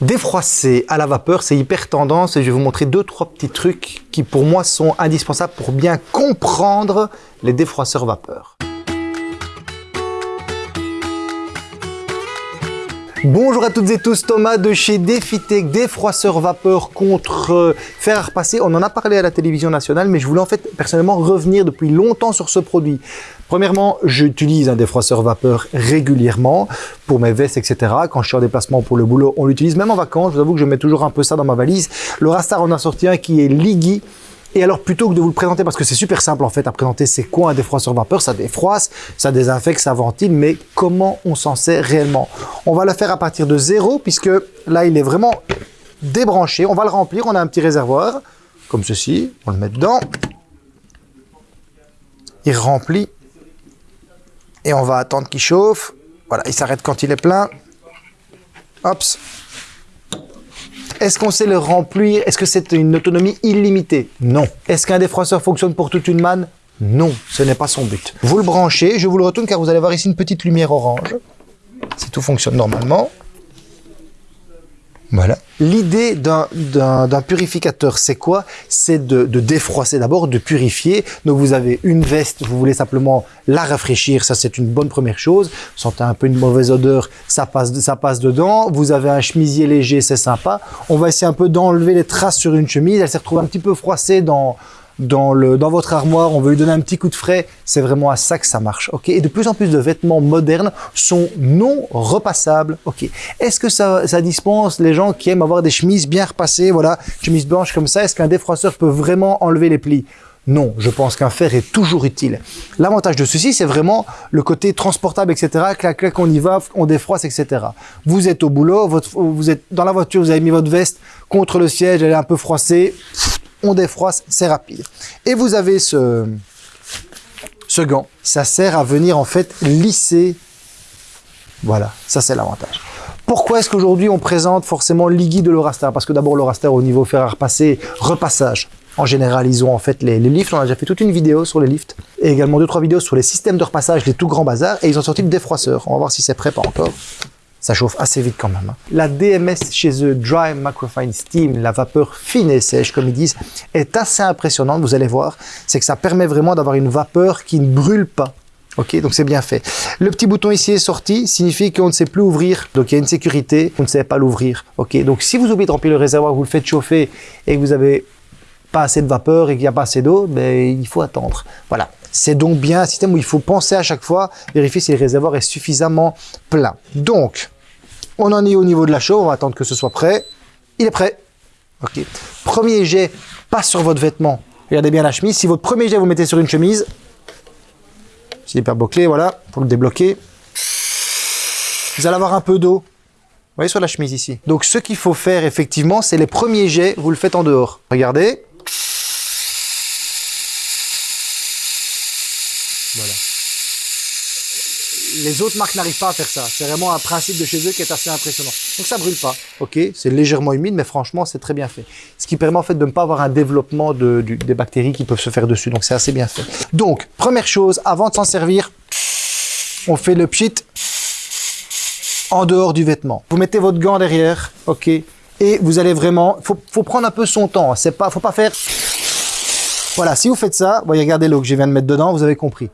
Défroisser à la vapeur, c'est hyper tendance et je vais vous montrer deux, trois petits trucs qui pour moi sont indispensables pour bien comprendre les défroisseurs vapeur. Bonjour à toutes et tous, Thomas de chez Defitech, défroisseur vapeur contre fer à repasser. On en a parlé à la télévision nationale, mais je voulais en fait personnellement revenir depuis longtemps sur ce produit. Premièrement, j'utilise un défroisseur vapeur régulièrement pour mes vestes, etc. Quand je suis en déplacement pour le boulot, on l'utilise même en vacances. Je vous avoue que je mets toujours un peu ça dans ma valise. Le Rastar en a sorti un qui est Liggy. Et alors, plutôt que de vous le présenter, parce que c'est super simple en fait à présenter, c'est quoi un défroisseur vapeur? Ça défroisse, ça désinfecte, ça ventile, mais comment on s'en sert réellement? On va le faire à partir de zéro, puisque là, il est vraiment débranché. On va le remplir, on a un petit réservoir, comme ceci, on le met dedans. Il remplit et on va attendre qu'il chauffe. Voilà, il s'arrête quand il est plein. Hop. Est-ce qu'on sait le remplir? Est-ce que c'est une autonomie illimitée? Non. Est-ce qu'un défroisseur fonctionne pour toute une manne? Non, ce n'est pas son but. Vous le branchez, je vous le retourne car vous allez voir ici une petite lumière orange. Si tout fonctionne normalement. L'idée d'un purificateur, c'est quoi? C'est de, défroisser d'abord, de purifier. Donc vous avez une veste, vous voulez simplement la rafraîchir, ça c'est une bonne première chose. Vous sentez un peu une mauvaise odeur, ça passe, ça passe dedans. Vous avez un chemisier léger, c'est sympa. On va essayer un peu d'enlever les traces sur une chemise. Elle s'est retrouvée un petit peu froissée dans, dans, votre armoire, on veut lui donner un petit coup de frais, c'est vraiment à ça que ça marche. ok? Et de plus en plus de vêtements modernes sont non repassables. ok? Est-ce que ça, dispense les gens qui aiment avoir des chemises bien repassées, voilà, chemises blanches comme ça? Est-ce qu'un défroisseur peut vraiment enlever les plis? Non, je pense qu'un fer est toujours utile. L'avantage de ceci, c'est vraiment le côté transportable, etc. Clac, clac, on y va, on défroisse, etc. Vous êtes au boulot, vous êtes dans la voiture, vous avez mis votre veste contre le siège, elle est un peu froissée on défroisse, c'est rapide. Et vous avez ce, ce gant, ça sert à venir en fait lisser. Voilà, ça c'est l'avantage. Pourquoi est-ce qu'aujourd'hui on présente forcément l'IGI de l'Eurastar? Parce que d'abord l'Eurastar au niveau fer à repasser, repassage. En général, ils ont en fait les, les, lifts. On a déjà fait toute une vidéo sur les lifts. Et également deux, trois vidéos sur les systèmes de repassage, les tout grands bazars. Et ils ont sorti le défroisseur. On va voir si c'est prêt, pas encore ça chauffe assez vite quand même. Hein. La DMS chez eux, Dry Microfine Steam, la vapeur fine et sèche, comme ils disent, est assez impressionnante, vous allez voir. C'est que ça permet vraiment d'avoir une vapeur qui ne brûle pas. Ok, donc c'est bien fait. Le petit bouton ici est sorti, signifie qu'on ne sait plus ouvrir. Donc il y a une sécurité, vous ne savez pas l'ouvrir. Ok, donc si vous oubliez de remplir le réservoir, vous le faites chauffer et que vous avez pas assez de vapeur et qu'il n'y a pas assez d'eau, ben, il faut attendre. Voilà. C'est donc bien un système où il faut penser à chaque fois, vérifier si le réservoir est suffisamment plein. Donc, on en est au niveau de la chaux, on va attendre que ce soit prêt. Il est prêt. Ok. Premier jet, passe sur votre vêtement. Regardez bien la chemise. Si votre premier jet, vous mettez sur une chemise, c'est hyper bouclé, voilà, pour le débloquer. Vous allez avoir un peu d'eau. Vous voyez sur la chemise ici. Donc ce qu'il faut faire effectivement, c'est les premiers jets, vous le faites en dehors. Regardez. Voilà les autres marques n'arrivent pas à faire ça. C'est vraiment un principe de chez eux qui est assez impressionnant. Donc ça brûle pas. Ok, c'est légèrement humide, mais franchement, c'est très bien fait. Ce qui permet en fait de ne pas avoir un développement de, des bactéries qui peuvent se faire dessus. Donc c'est assez bien fait. Donc, première chose, avant de s'en servir, on fait le pchit en dehors du vêtement. Vous mettez votre gant derrière, ok, et vous allez vraiment, faut, faut prendre un peu son temps. C'est pas, faut pas faire. Voilà, si vous faites ça, voyez, regardez l'eau que je viens de mettre dedans, vous avez compris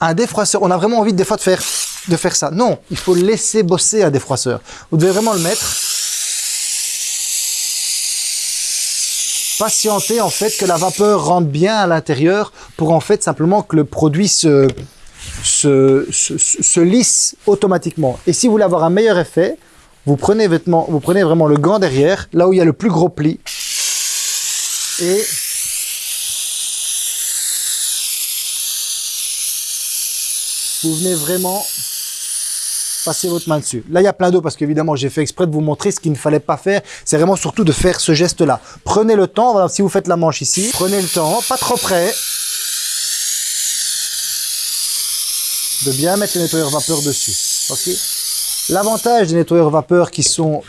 un défroisseur, on a vraiment envie des fois de faire, de faire ça. Non, il faut laisser bosser un défroisseur. Vous devez vraiment le mettre. Patienter en fait que la vapeur rentre bien à l'intérieur pour en fait simplement que le produit se, se, se, lisse automatiquement. Et si vous voulez avoir un meilleur effet, vous prenez, vêtement, vous prenez vraiment le gant derrière, là où il y a le plus gros pli, et vous venez vraiment passer votre main dessus. Là, il y a plein d'eau parce qu'évidemment, j'ai fait exprès de vous montrer ce qu'il ne fallait pas faire. C'est vraiment surtout de faire ce geste-là. Prenez le temps, voilà, si vous faites la manche ici, prenez le temps, pas trop près, de bien mettre le nettoyeur vapeur dessus. L'avantage des nettoyeurs vapeur qui sont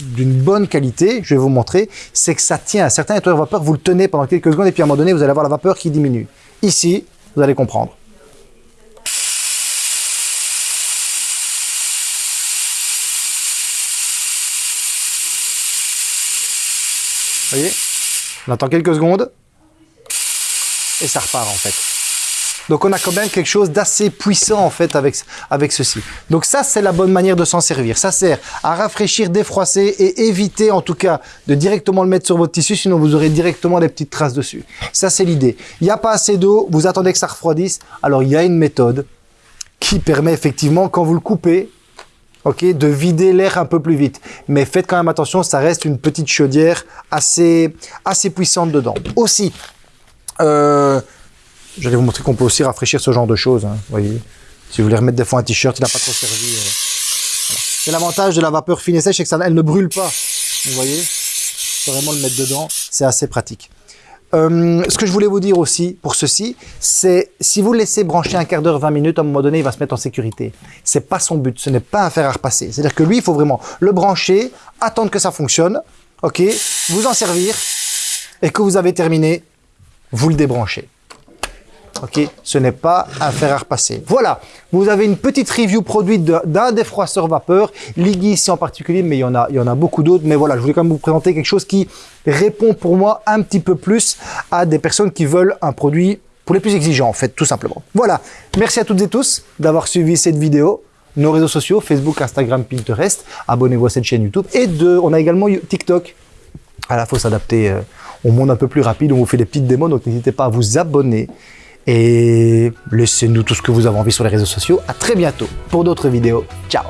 d'une bonne qualité, je vais vous montrer, c'est que ça tient. Certains nettoyeurs vapeur, vous le tenez pendant quelques secondes et puis à un moment donné, vous allez avoir la vapeur qui diminue. Ici, vous allez comprendre. Voyez On attend quelques secondes et ça repart en fait. Donc on a quand même quelque chose d'assez puissant en fait avec, avec ceci. Donc ça c'est la bonne manière de s'en servir. Ça sert à rafraîchir, défroisser et éviter en tout cas de directement le mettre sur votre tissu sinon vous aurez directement des petites traces dessus. Ça c'est l'idée. Il n'y a pas assez d'eau, vous attendez que ça refroidisse. Alors il y a une méthode qui permet effectivement quand vous le coupez, ok, de vider l'air un peu plus vite. Mais faites quand même attention, ça reste une petite chaudière assez, assez puissante dedans. Aussi, euh, J'allais vous montrer qu'on peut aussi rafraîchir ce genre de choses. Hein, voyez. Si vous voulez remettre des fois un t-shirt, il n'a pas trop servi. Euh, C'est l'avantage de la vapeur fine et sèche, c'est que ça, elle ne brûle pas. Vous voyez faut vraiment le mettre dedans, c'est assez pratique. Euh, ce que je voulais vous dire aussi pour ceci, c'est si vous laissez brancher un quart d'heure, 20 minutes, à un moment donné, il va se mettre en sécurité. C'est pas son but, ce n'est pas un fer à repasser. C'est-à-dire que lui, il faut vraiment le brancher, attendre que ça fonctionne, ok, vous en servir, et que vous avez terminé, vous le débranchez. Ok, ce n'est pas un fer à repasser. Voilà, vous avez une petite review produite d'un défroisseur vapeur, Liggy ici en particulier, mais il y en a, il y en a beaucoup d'autres. Mais voilà, je voulais quand même vous présenter quelque chose qui répond pour moi un petit peu plus à des personnes qui veulent un produit pour les plus exigeants en fait, tout simplement. Voilà, merci à toutes et tous d'avoir suivi cette vidéo nos réseaux sociaux, Facebook, Instagram, Pinterest. Abonnez-vous à cette chaîne YouTube. Et de, on a également TikTok. À la faut s'adapter euh, au monde un peu plus rapide. On vous fait des petites démos, donc n'hésitez pas à vous abonner. Et laissez-nous tout ce que vous avez envie sur les réseaux sociaux. À très bientôt pour d'autres vidéos. Ciao